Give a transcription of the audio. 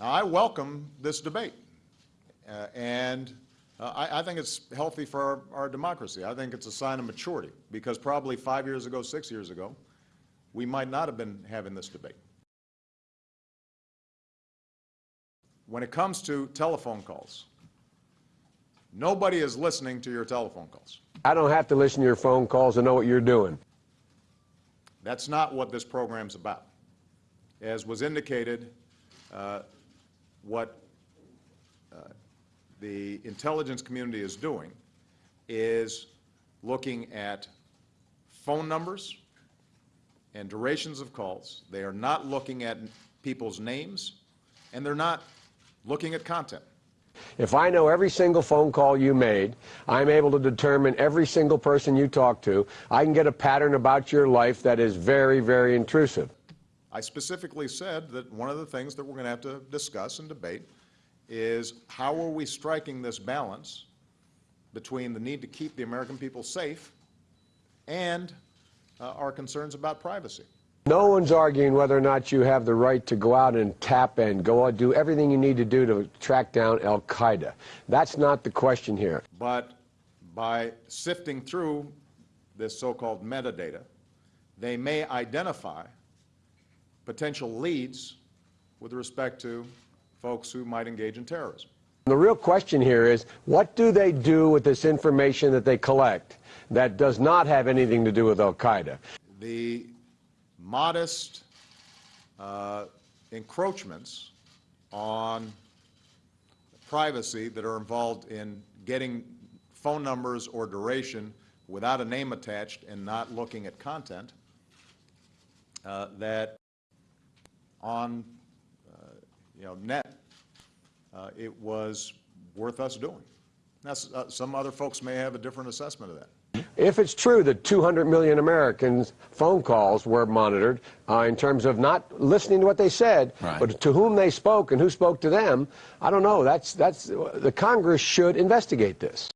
I welcome this debate, uh, and uh, I, I, think it's healthy for our, our, democracy. I think it's a sign of maturity, because probably five years ago, six years ago, we might not have been having this debate. When it comes to telephone calls, nobody is listening to your telephone calls. I don't have to listen to your phone calls to know what you're doing. That's not what this program's about. As was indicated, uh, what uh, the intelligence community is doing is looking at phone numbers and durations of calls. They are not looking at people's names, and they're not looking at content. If I know every single phone call you made, I'm able to determine every single person you talk to. I can get a pattern about your life that is very, very intrusive. I specifically said that one of the things that we're going to have to discuss and debate is how are we striking this balance between the need to keep the American people safe and uh, our concerns about privacy. No one's arguing whether or not you have the right to go out and tap and go out, do everything you need to do to track down Al Qaeda. That's not the question here. But by sifting through this so-called metadata, they may identify potential leads with respect to folks who might engage in terrorism. The real question here is, what do they do with this information that they collect that does not have anything to do with Al Qaeda? The modest uh, encroachments on privacy that are involved in getting phone numbers or duration without a name attached and not looking at content uh, that on uh, you know net uh, it was worth us doing. Now, uh, some other folks may have a different assessment of that. If it's true that 200 million Americans' phone calls were monitored uh, in terms of not listening to what they said, right. but to whom they spoke and who spoke to them, I don't know. That's, that's, the Congress should investigate this.